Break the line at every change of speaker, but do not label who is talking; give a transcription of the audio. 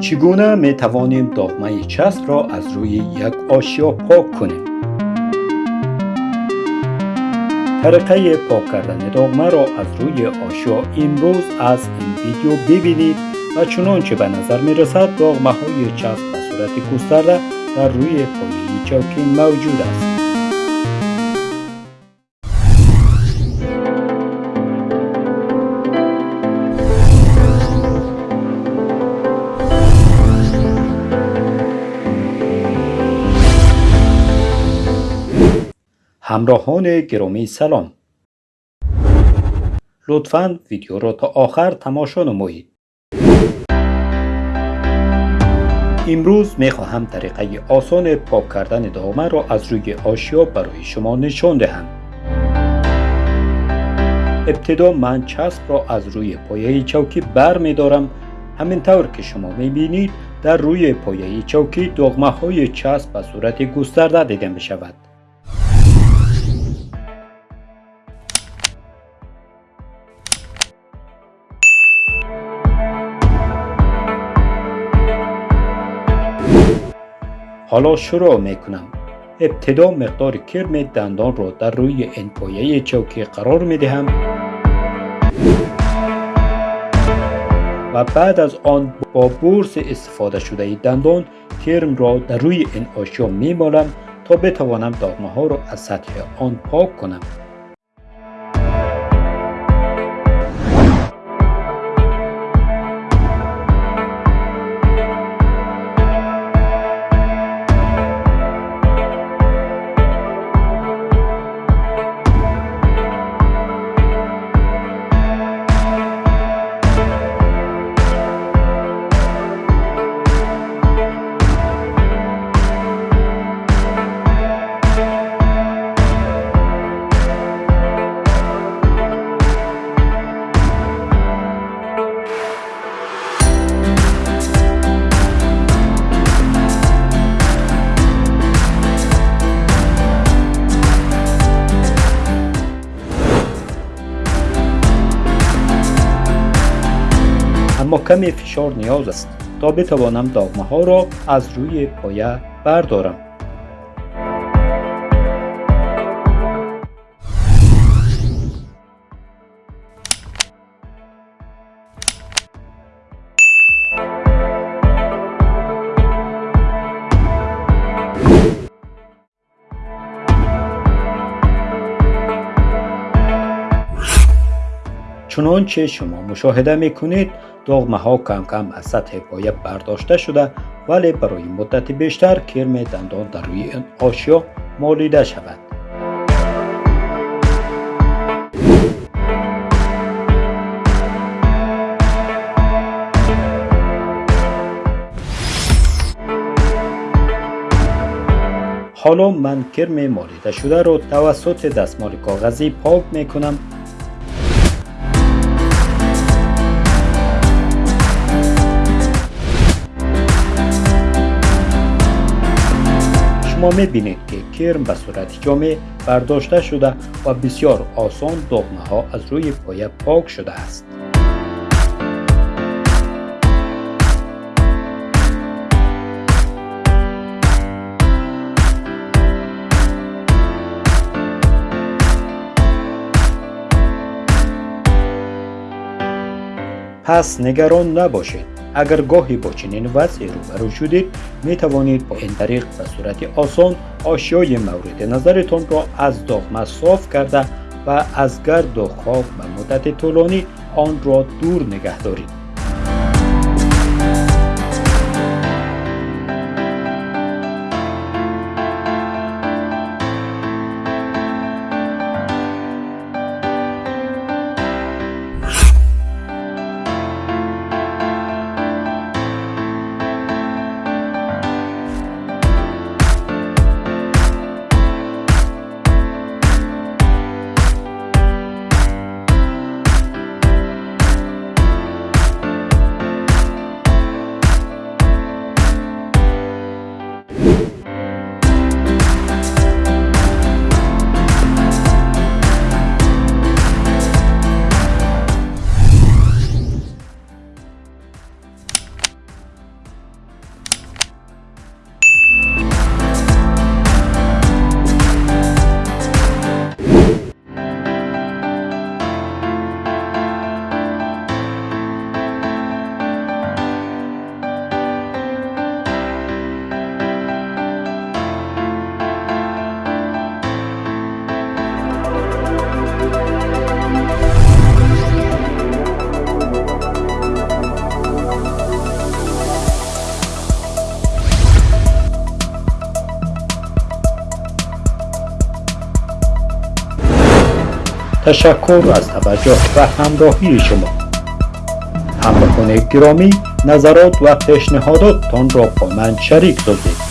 چگونه می توانیم داغمه چسب را از روی یک آشیا پاک کنیم؟ طریقه پاک کردن داغمه را از روی آشیا امروز از این ویدیو ببینید و چنانچه به نظر می رسد داغمه های چسب به صورت گسترده در روی پایه چوکی موجود است. همراهان گرامی سلام. لطفا ویدیو را تا آخر تماشا نمایید. امروز می خواهم طریقه آسان پاک کردن دامه را از روی آشیا برای شما نشان دهم. ابتدا من چسب را از روی پایه چوکی بر می دارم همینطور که شما می بینید در روی پایه چوکی دغمه های چسب به صورت گسترده دیده می شود حالا شروع می کنم. ابتدا مقدار کرم دندان را در روی این پایه چوکی قرار می دهم و بعد از آن با بورس استفاده شده دندان کرم را در روی این آشیا می تا بتوانم داغمه ها را از سطح آن پاک کنم. اما کمی فشار نیاز است تا بتوانم داغمه ها را از روی پایه بردارم. چنانچه شما مشاهده می کنید دغمه ها کم کم از سطح پایه برداشته شده ولی برای مدت بیشتر کرم دندان در روی این آشیا مالیده شود. حالا من کرم مالیده شده را توسط دستمال کاغذی پاک می کنم شما می‌بینید که کرم به صورت جامع برداشته شده و بسیار آسان دغمه ها از روی پایه پاک شده است. پس نگران نباشید اگر گاهی با چنین وضعی روبرو شدید می توانید با این طریق به صورت آسان آشیای مورد نظرتان را از داغمه صاف کرده و از گرد و خاک به مدت طولانی آن را دور نگه دارید. تشکر از توجه و همراهی شما. همراهان گرامی نظرات و پیشنهاداتتان را با من شریک سازید.